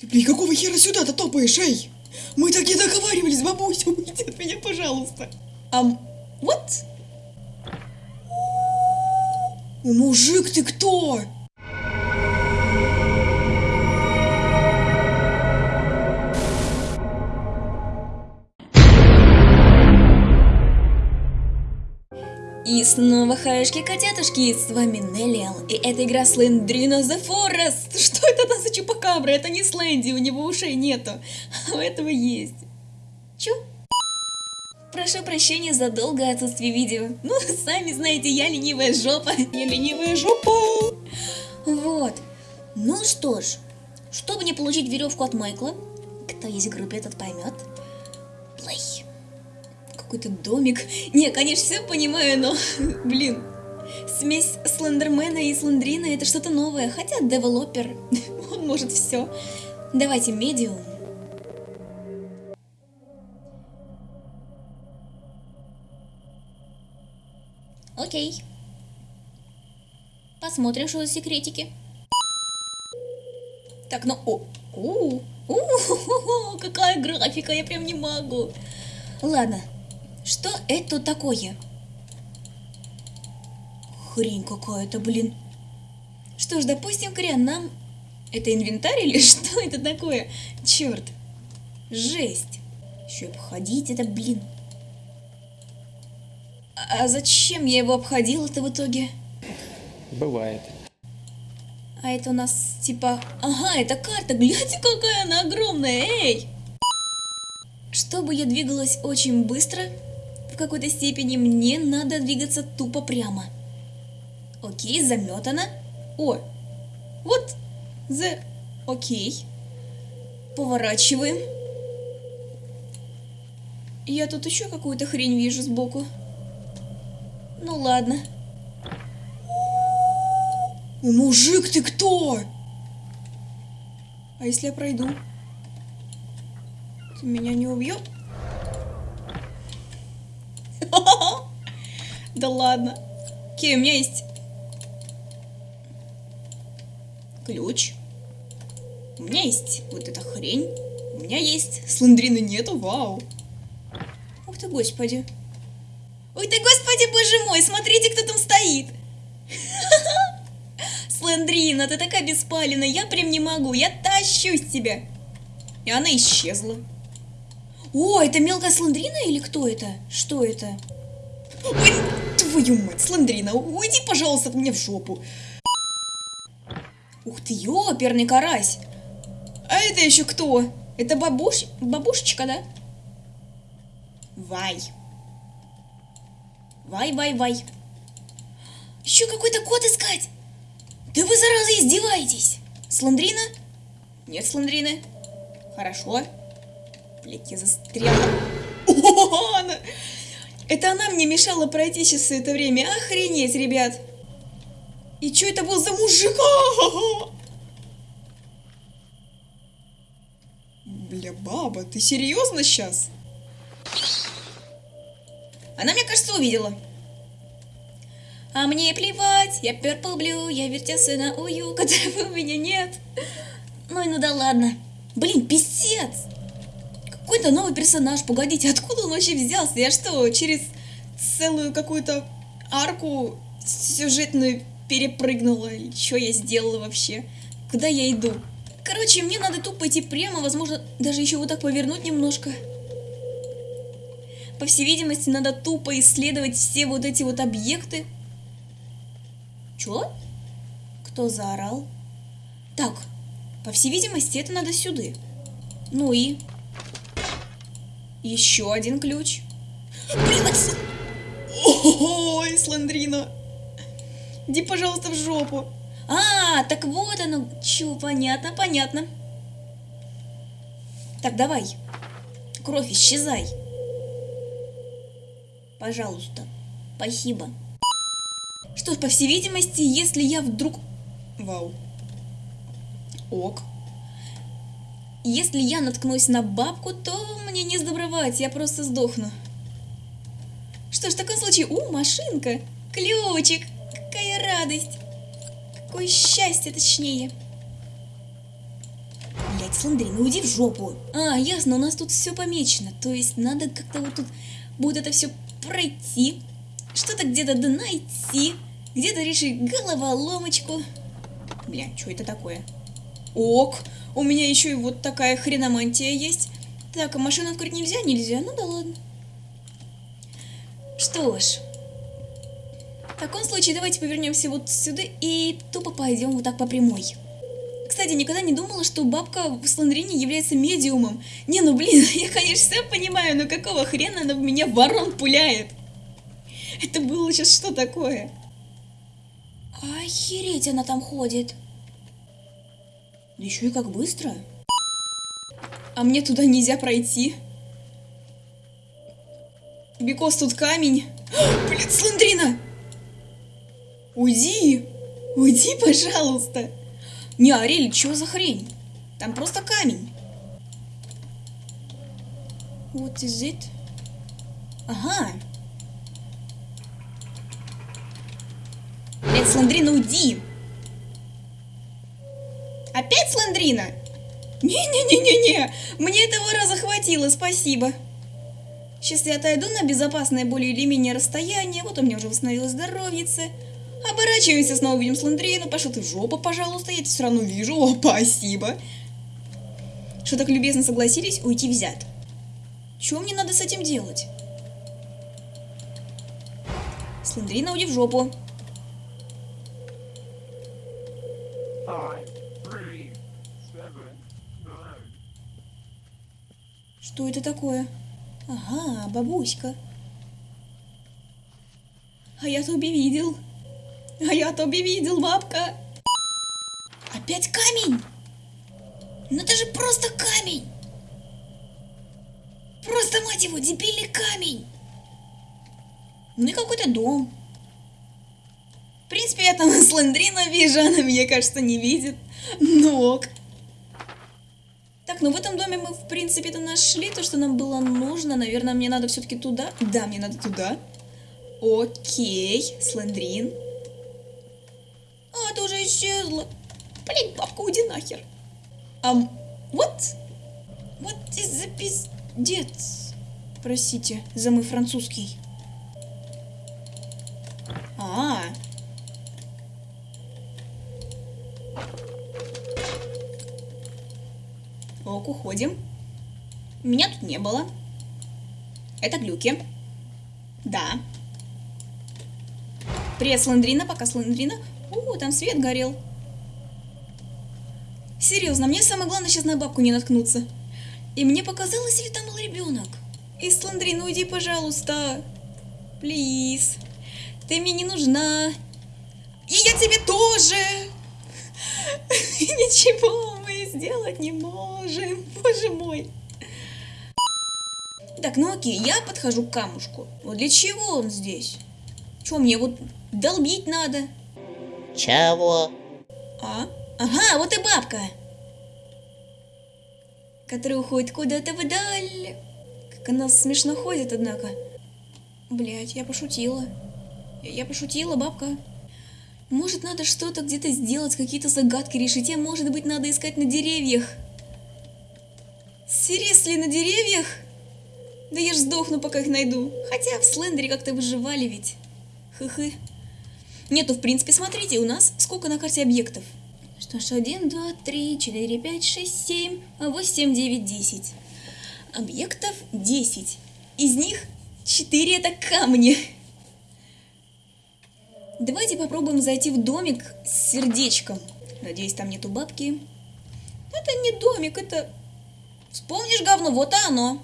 Ты, блин, какого хера сюда-то топаешь, эй? Мы так не договаривались, бабуся, уйди от меня, пожалуйста. Ам, вот? О, мужик, ты кто? Снова хаешки котятушки, с вами Неллиал, и это игра Слендрина The Forest. Что это за чупакабра? Это не Сленди, у него ушей нету, а у этого есть. Чё? Прошу прощения за долгое отсутствие видео. Ну, сами знаете, я ленивая жопа. Я ленивая жопа. Вот. Ну что ж, чтобы не получить веревку от Майкла, кто есть в группе, этот поймет. Плей. Какой-то домик. Не, конечно, все понимаю, но, блин, смесь Слендермена и Слендрина это что-то новое. Хотя девелопер, он может все. Давайте медиум. Окей. Посмотрим, что за секретики. Так, ну, о, у, у, какая графика, я прям не могу. Ладно, что это такое? Хрень какая-то, блин. Что ж, допустим, Кориан, нам... Это инвентарь или что это такое? Черт. Жесть. Еще обходить это, блин. А зачем я его обходила-то в итоге? Бывает. А это у нас типа... Ага, это карта, гляньте, какая она огромная, эй! Чтобы я двигалась очень быстро, какой-то степени мне надо двигаться тупо прямо. Окей, заметано. О, вот, за... Окей. Поворачиваем. Я тут еще какую-то хрень вижу сбоку. Ну ладно. Мужик, ты кто? А если я пройду? Ты меня не убьет? Да ладно. Окей, у меня есть ключ. У меня есть вот эта хрень. У меня есть слендрины нету, вау. Ух ты, господи. Ой ты, господи, боже мой, смотрите, кто там стоит. Слендрина, ты такая беспалина, я прям не могу, я тащусь тебя. И она исчезла. О, это мелкая слендрина или кто это? Что это? Ой, твою мать, слендрина, уйди, пожалуйста, от меня в жопу. Ух ты, ёперный карась. А это еще кто? Это бабуш... бабушечка, да? Вай. Вай, вай, вай. Еще какой-то кот искать. Да вы, зараза, издеваетесь. Сландрина? Нет Сландрины. Хорошо. Блять, я застряла. О, она... Это она мне мешала пройти сейчас все это время. Охренеть, ребят. И что это был за мужик? Бля, баба, ты серьезно сейчас? Она, мне кажется, увидела. А мне плевать, я Purple Blue, я вертелся на ую, которого у меня нет. Ну и ну да ладно. Блин, писец! Какой-то новый персонаж, погодите, откуда он вообще взялся? Я что, через целую какую-то арку сюжетную перепрыгнула? Что я сделала вообще? Куда я иду? Короче, мне надо тупо идти прямо, возможно, даже еще вот так повернуть немножко. По всей видимости, надо тупо исследовать все вот эти вот объекты. Чё? Кто заорал? Так, по всей видимости, это надо сюда. Ну и... Еще один ключ. Блин, отсюда... Ой, Слендрина. Иди, пожалуйста, в жопу. А, так вот оно. Чё, понятно, понятно. Так, давай. Кровь, исчезай. Пожалуйста. Спасибо. Что ж, по всей видимости, если я вдруг... Вау. Ок. Если я наткнусь на бабку, то мне не сдобровать, я просто сдохну. Что ж, в таком случае... У, машинка! Ключик! Какая радость! Какое счастье, точнее! Бля, Блять, Сландрин, ну в жопу. А, ясно, у нас тут все помечено. То есть надо как-то вот тут будет это все пройти. Что-то где-то да найти. Где-то решить головоломочку. Бля, что это такое? Ок, у меня еще и вот такая хреномантия есть. Так, а машину открыть нельзя? Нельзя, ну да ладно. Что ж, в таком случае давайте повернемся вот сюда и тупо пойдем вот так по прямой. Кстати, никогда не думала, что бабка в Сландрине является медиумом. Не, ну блин, я, конечно, все понимаю, но какого хрена она в меня ворон пуляет? Это было сейчас что такое? Охереть она там ходит. Да еще и как быстро. А мне туда нельзя пройти. Бекос тут камень. Блин, Сландрина! Уйди! Уйди, пожалуйста! Не, Арель, что за хрень? Там просто камень. What is it? Ага. Блять, Сландрина, уйди! Опять Сландрина? Не-не-не-не-не, мне этого раза хватило, спасибо. Сейчас я отойду на безопасное более или менее расстояние, вот у меня уже восстановилось здоровьице. Оборачиваемся, снова видим Сландрину. Пошел ты в жопу, пожалуйста, я тебя все равно вижу. О, спасибо. Что так любезно согласились уйти взят. Чего мне надо с этим делать? Сландрина, уйди в жопу. Что это такое? Ага, бабуська. А я Тоби видел. А я Тоби видел, бабка. Опять камень? Ну это же просто камень. Просто, мать его, дебильный камень. Ну и какой-то дом. В принципе, я там Слендрина вижу, она меня, кажется, не видит. Ну ок. Так, ну в этом доме мы, в принципе-то нашли то, что нам было нужно. Наверное, мне надо все-таки туда. Да, мне надо туда. Окей, Слендрин. А, ты уже исчезла. Блин, бабка, уйди нахер. Ам, вот? Вот из за пиздец. Простите за мой французский. А, Ок, уходим. Меня тут не было. Это глюки. Да. Привет, Сландрина. Пока Сландрина. У, там свет горел. Серьезно, мне самое главное сейчас на бабку не наткнуться. И мне показалось, или там был ребенок? И Сландрина, уйди, пожалуйста. Плиз. Ты мне не нужна. И я тебе тоже. Ничего сделать не можем. Боже мой. Так, ну окей, я подхожу к камушку. Вот для чего он здесь? Что, мне вот долбить надо? Чего? А? Ага, вот и бабка. Которая уходит куда-то вдаль. Как она смешно ходит, однако. Блять, я пошутила. Я пошутила, бабка. Может, надо что-то где-то сделать, какие-то загадки решить, а может быть, надо искать на деревьях. Серьезно, на деревьях? Да я ж сдохну, пока их найду. Хотя в Слендере как-то выживали ведь. Хы-хы. Нету, в принципе, смотрите, у нас сколько на карте объектов? Что ж, 1, 2, 3, 4, 5, 6, 7, 8, 9, 10. Объектов 10. Из них 4 это камни. Давайте попробуем зайти в домик с сердечком. Надеюсь, там нету бабки. Это не домик, это... Вспомнишь говно, вот и оно.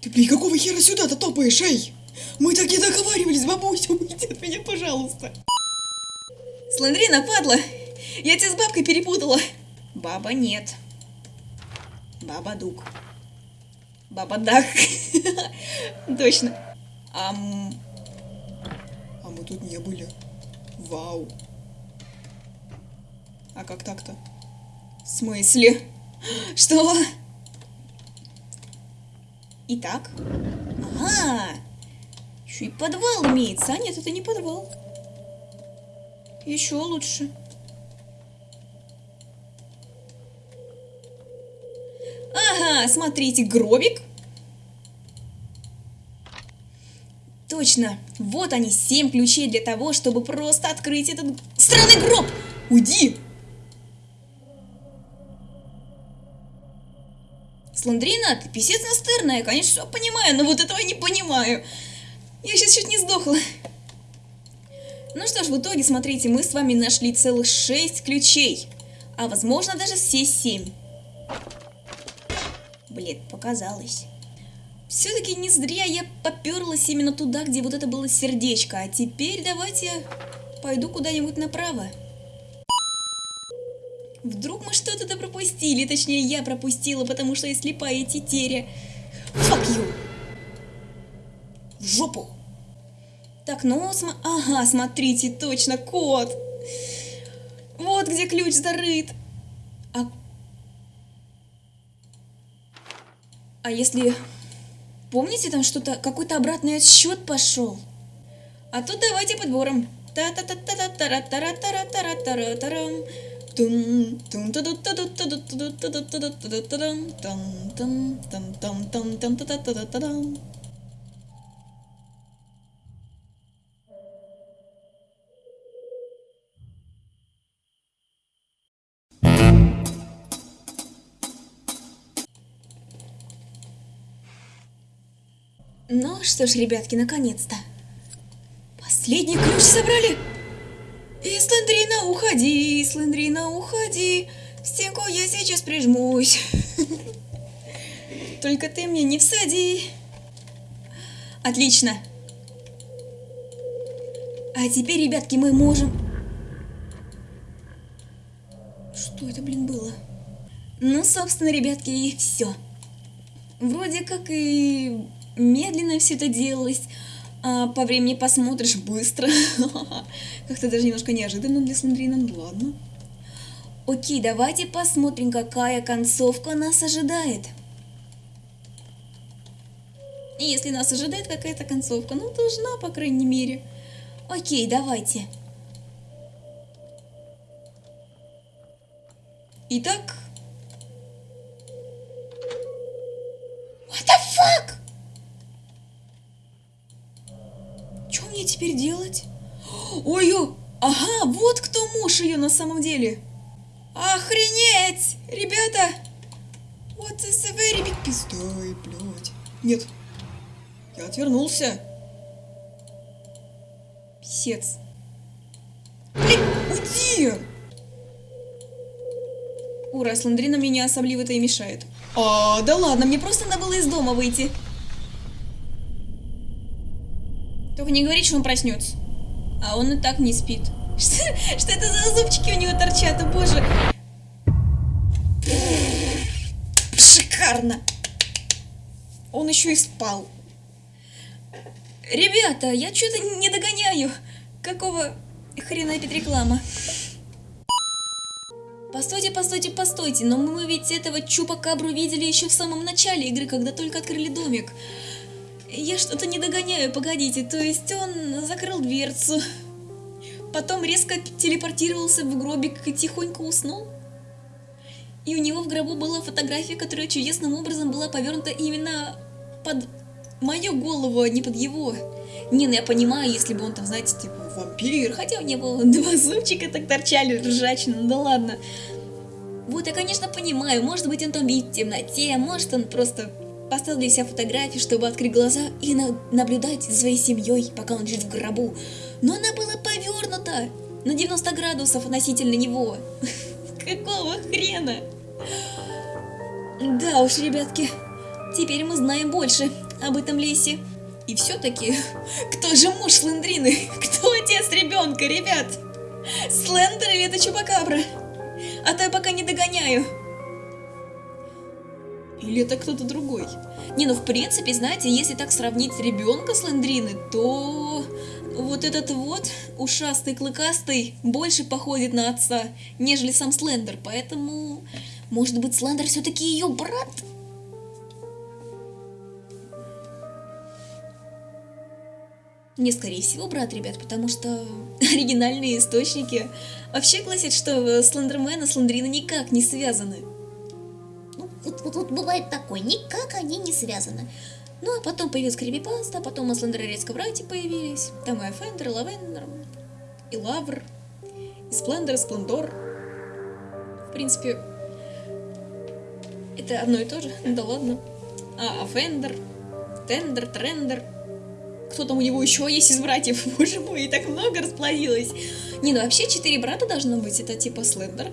Ты, блин, какого хера сюда-то топаешь, эй? Мы так не договаривались, бабуся, уйди от меня, пожалуйста. Сландрина, падла! Я тебя с бабкой перепутала. Баба нет. Баба Дук. Баба Дах. Точно. Ам... Тут не были. Вау. А как так-то? В смысле? Что? Итак. Ага. Еще и подвал имеется. А нет, это не подвал. Еще лучше. Ага, смотрите, гробик. Точно. Вот они, семь ключей для того, чтобы просто открыть этот странный гроб. Уйди. Сландрина, ты писец настырная, конечно, все понимаю, но вот этого не понимаю. Я сейчас чуть не сдохла. Ну что ж, в итоге, смотрите, мы с вами нашли целых шесть ключей. А возможно даже все семь. Блин, показалось. Все-таки не зря я поперлась именно туда, где вот это было сердечко. А теперь давайте пойду куда-нибудь направо. Вдруг мы что-то пропустили, точнее я пропустила, потому что я слепая тетеря. Fuck you! В жопу! Так, ну, см... ага, смотрите, точно, кот! Вот где ключ зарыт. А... А если... Помните, там что-то, какой-то обратный отсчет пошел? А тут давайте подбором. та та та та та та та та та та та та та Тун, Ну что ж, ребятки, наконец-то. Последний ключ собрали. И Слендрина, уходи, Слендрина, уходи. В стенку я сейчас прижмусь. Только ты мне не всади. Отлично. А теперь, ребятки, мы можем... Что это, блин, было? Ну, собственно, ребятки, и все. Вроде как и медленно все это делалось, а по времени посмотришь быстро. Как-то даже немножко неожиданно для Слендрина, ну ладно. Окей, давайте посмотрим, какая концовка нас ожидает. И если нас ожидает какая-то концовка, ну должна, по крайней мере. Окей, давайте. Итак... What the fuck? Что мне теперь делать? Ой, ё, ага, вот кто муж ее на самом деле. Охренеть, ребята. A very big пиздай, блядь. Нет, я отвернулся. Писец. Блин, уйди! Ура, Сландрина мне не особливо-то и мешает. А, да ладно, мне просто надо было из дома выйти. Только не говори, что он проснется. А он и так не спит. Что, что это за зубчики у него торчат, о боже. Шикарно. Он еще и спал. Ребята, я что-то не догоняю. Какого хрена опять реклама? Постойте, постойте, постойте, но мы ведь этого Чупакабру видели еще в самом начале игры, когда только открыли домик. Я что-то не догоняю, погодите, то есть он закрыл дверцу, потом резко телепортировался в гробик и тихонько уснул? И у него в гробу была фотография, которая чудесным образом была повернута именно под мою голову, а не под его. Не, ну я понимаю, если бы он там, знаете, типа вампир, хотя у него два зубчика так торчали ржачно, ну да ладно. Вот, я, конечно, понимаю, может быть, он там видит в темноте, может, он просто поставил для себя фотографию, чтобы открыть глаза и на наблюдать за своей семьей, пока он лежит в гробу. Но она была повернута на 90 градусов относительно него. Какого хрена? Да уж, ребятки, теперь мы знаем больше об этом лесе. И все-таки, кто же муж Слендрины? Кто отец ребенка, ребят? Слендер или это Чупакабра? А то я пока не догоняю. Или это кто-то другой? Не, ну в принципе, знаете, если так сравнить ребенка Слендрины, то вот этот вот ушастый, клыкастый больше походит на отца, нежели сам Слендер. Поэтому, может быть, Слендер все-таки ее брат? Не, скорее всего, брат, ребят, потому что оригинальные источники вообще гласят, что Слендермен и Слендрина никак не связаны. Вот, вот, бывает такое, никак они не связаны. Ну, а потом появилась крипипаста, потом у Слендера резко братья появились. Там и Фендер, и Лавендер, и Лавр, и Сплендер, и Сплендор. В принципе, это одно и то же, да ладно. А, Фендер, Тендер, Трендер. Кто там у него еще есть из братьев? Боже мой, и так много расплодилось. Не, ну вообще четыре брата должно быть. Это типа Слендер,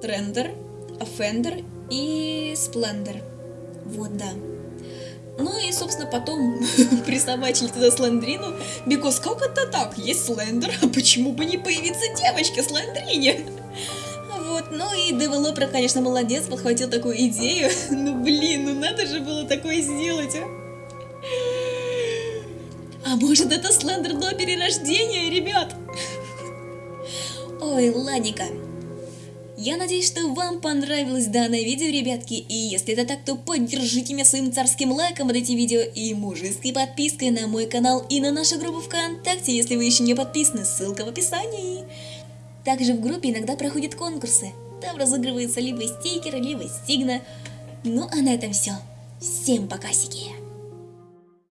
Трендер, Офендер и Сплендер. Вот, да. Ну и, собственно, потом присобачили туда Слендрину. Бикос, как это так? Есть Слендер, а почему бы не появиться девочке Слендрине? Вот, ну и девелопер, конечно, молодец, подхватил такую идею. Ну блин, ну надо же было такое сделать, а? А может это Слендер до перерождения, ребят? Ой, ладненько. Я надеюсь, что вам понравилось данное видео, ребятки, и если это так, то поддержите меня своим царским лайком под этим видео и мужеской подпиской на мой канал и на нашу группу ВКонтакте, если вы еще не подписаны, ссылка в описании. Также в группе иногда проходят конкурсы, там разыгрываются либо стикеры, либо стигна. Ну а на этом все. Всем покасики!